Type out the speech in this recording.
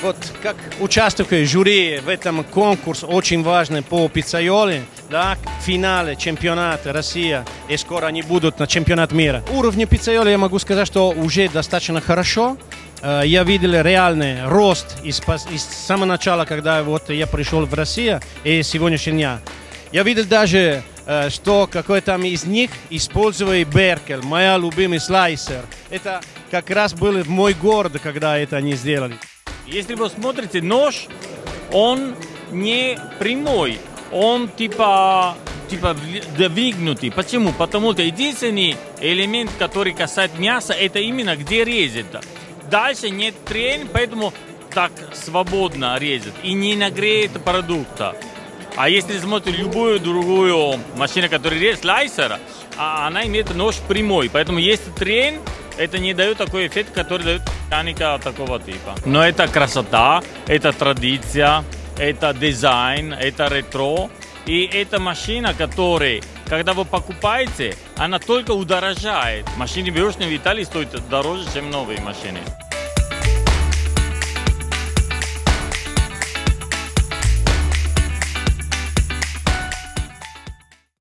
Вот как участвую в жюри в этом конкурсе, очень важный по пиццайоле, да, финале чемпионата Россия, и скоро они будут на чемпионат мира. Уровень пиццайоли я могу сказать, что уже достаточно хорошо. Э, Я видел реальный рост из, из самого начала, когда вот я пришел в Россию, и сегодняшний дня. Я видел даже, э, что какой там из них использовал Беркель, моя любимый слайсер. Это как раз было в мой город, когда это они сделали. Если вы смотрите, нож, он не прямой, он типа типа двигнутый. Почему? Потому что единственный элемент, который касается мяса, это именно где резать. Дальше нет трен, поэтому так свободно резать и не нагреет продукта. А если смотрите любую другую машину, которая режет слайсер, а она имеет нож прямой. Поэтому есть трен, это не дает такой эффект, который дает механика такого типа. Но это красота, это традиция, это дизайн, это ретро. И это машина, которая, когда вы покупаете, она только удорожает. Машины бэушные в Италии стоят дороже, чем новые машины.